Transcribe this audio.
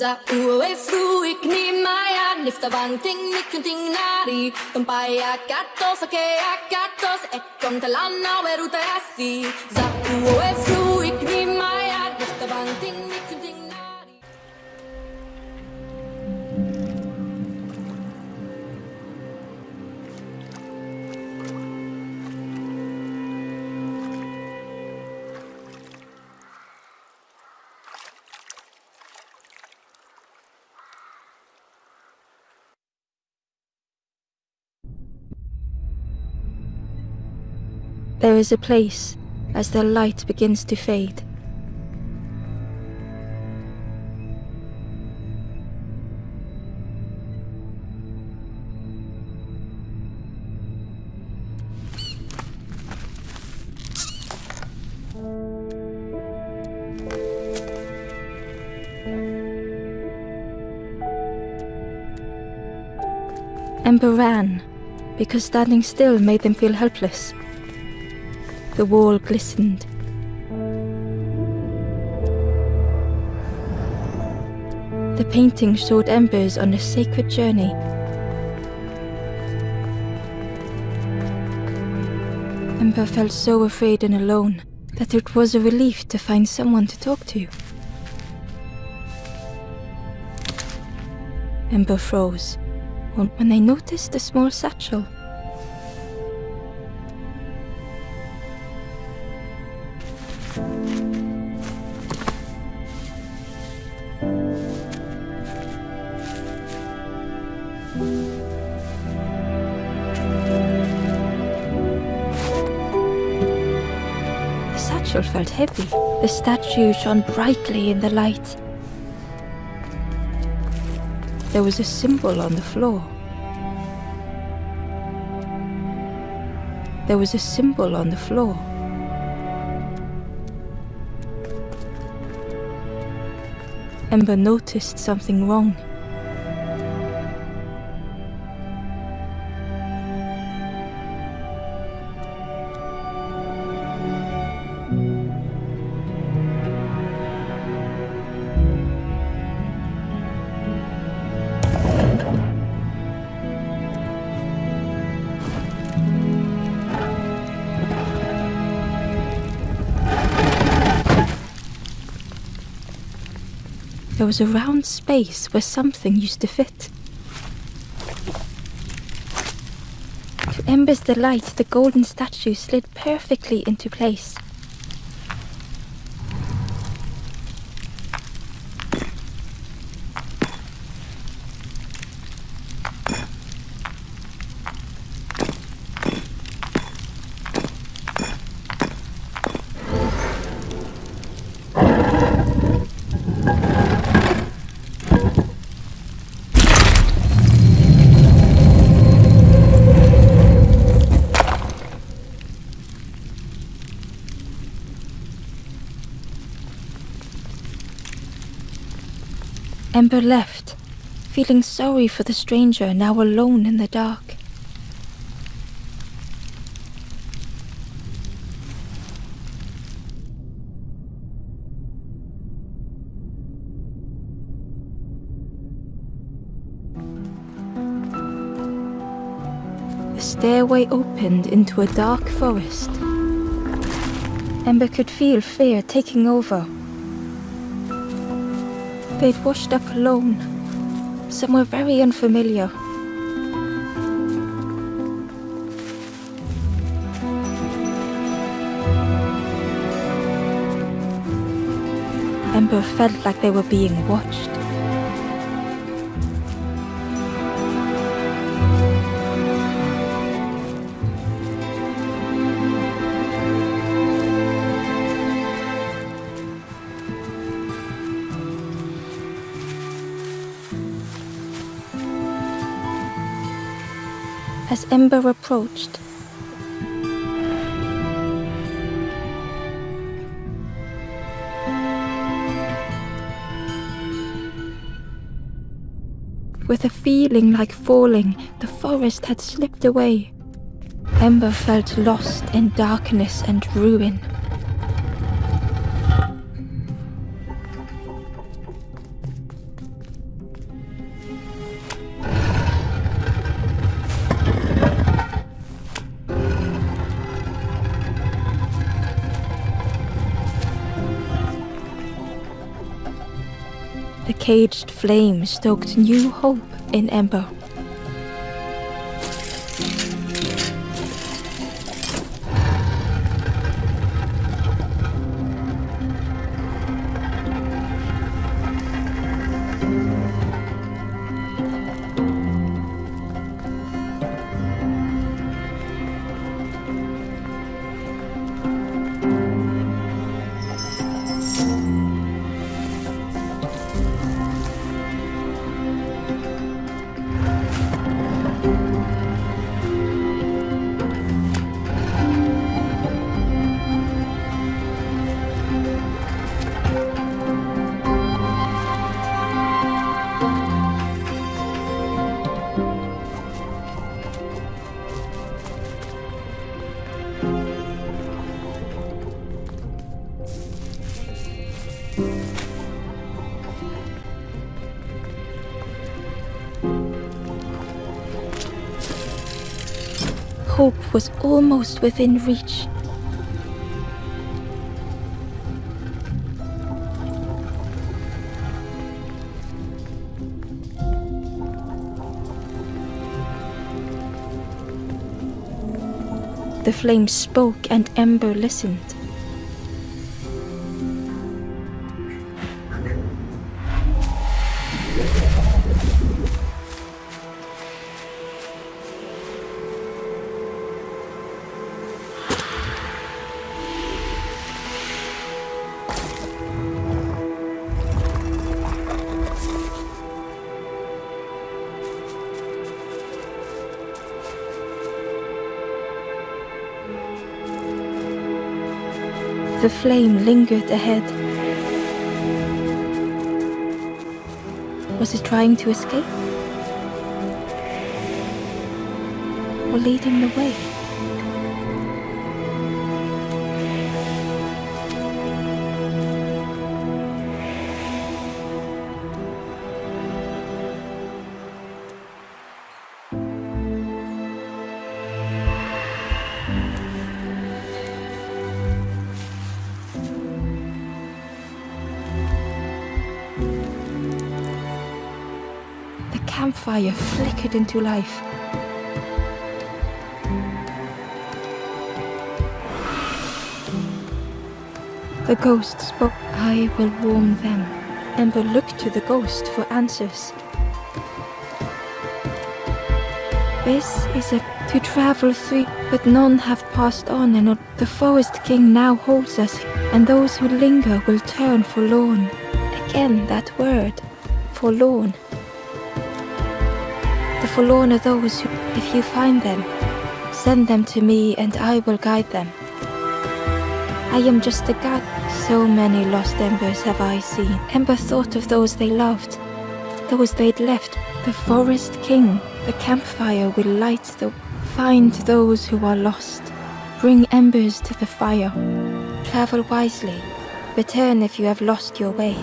Za ue fru ik ni maya nifta banting nikunting nari. Tumpaya katos ake akatos e kontalana weruta asi Za ue fru ik ni maya nifta banting nikunting nari There is a place as the light begins to fade. Ember ran, because standing still made them feel helpless. The wall glistened. The painting showed embers on a sacred journey. Ember felt so afraid and alone that it was a relief to find someone to talk to. Ember froze when they noticed a small satchel. The satchel felt heavy. The statue shone brightly in the light. There was a symbol on the floor. There was a symbol on the floor. Ember noticed something wrong. There was a round space where something used to fit. To Ember's delight, the golden statue slid perfectly into place. Ember left, feeling sorry for the stranger now alone in the dark. The stairway opened into a dark forest. Ember could feel fear taking over They'd washed up alone, somewhere very unfamiliar. Ember felt like they were being watched. As Ember approached, with a feeling like falling, the forest had slipped away. Ember felt lost in darkness and ruin. Caged flame stoked new hope in Ember. Hope was almost within reach. The flame spoke and Ember listened. The flame lingered ahead. Was it trying to escape? Or leading the way? Campfire flickered into life. The ghost spoke, I will warm them. Ember looked to the ghost for answers. This is a to travel through, but none have passed on, and the forest king now holds us, and those who linger will turn forlorn. Again, that word, forlorn. The forlorn are those who, if you find them, send them to me and I will guide them. I am just a god. So many lost embers have I seen. Ember thought of those they loved, those they'd left. The forest king, the campfire will light the. Find those who are lost. Bring embers to the fire. Travel wisely. Return if you have lost your way.